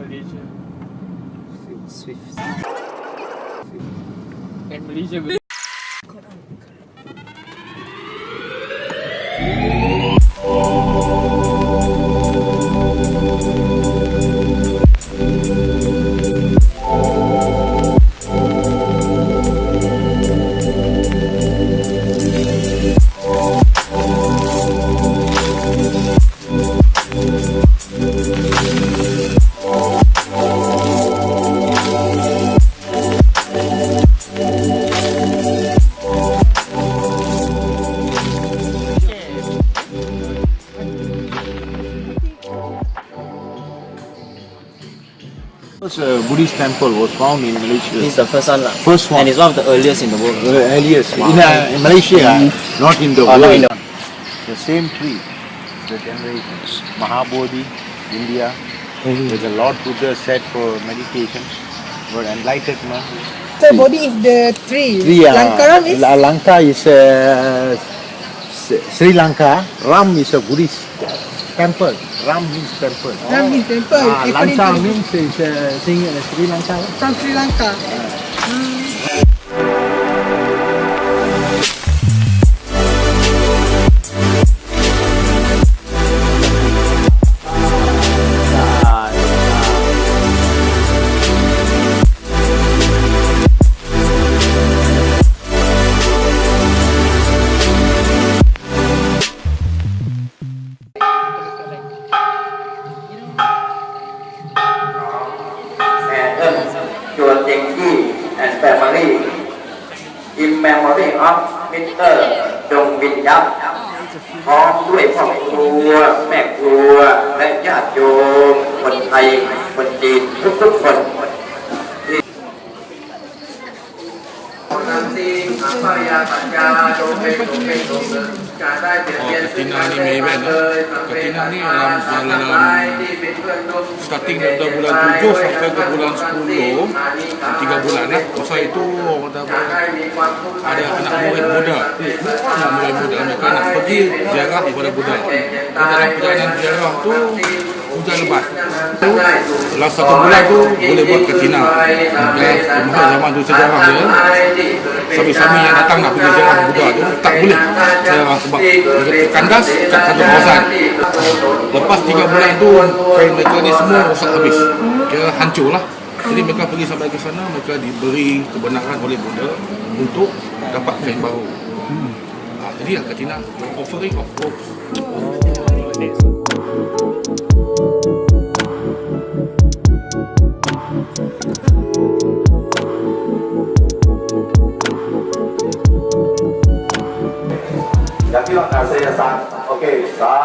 Swift. Swift. Swift. Swift. First uh, Buddhist temple was found in Malaysia. This is the first one lah. First one. And it's one of the earliest in the world. Uh, earliest. In, uh, in Malaysia, uh, not in the Oh, world. in the- The same tree, the generations. Mahabodhi, India. There's a Lord Buddha said for meditation, for enlightenment. So body is the tree. Tree, uh, Lankaram is Lanka is uh, Sri Lanka. Ram is a Buddhist temple. Ram means temple. Ram means temple. Ah, Lanka means is uh, uh, Sri Lanka. from Sri Lanka. Madam Chua Genki and Family In Memory of Mr. ดงวินยับพร้อมด้วยพ่อครัว แม่ครัว และญาติโยม คนไทย คนจีน ทุกทุกคนที่อัปปายาปัญญาโดเป็นโดเป็นโดเน dia Katina ni Maybank lah. Katina ni dalam, dalam starting daripada bulan 7 sampai ke bulan 10 tiga bulan lah masa itu orang kata ada anak murid muda. Anak murid muda mereka nak pergi ziarah kepada Buddha dan dalam perjalanan ziarah tu hujan lebat dalam satu bulan tu. boleh buat katina ya, masa zaman tu sejarah dia. Sami-sami yang datang nak pergi ziarah Buddha tu tak boleh. Ziarah sebab kandas kat satu kawasan lepas tiga bulan tu kain mereka ni semua rosak habis. Kira hancur lah. Jadi mereka pergi sampai ke sana mereka diberi kebenaran oleh Buddha untuk dapat kain baru. Ha, jadi lah katina offering of hope Jackie on Narcella San. OK, San.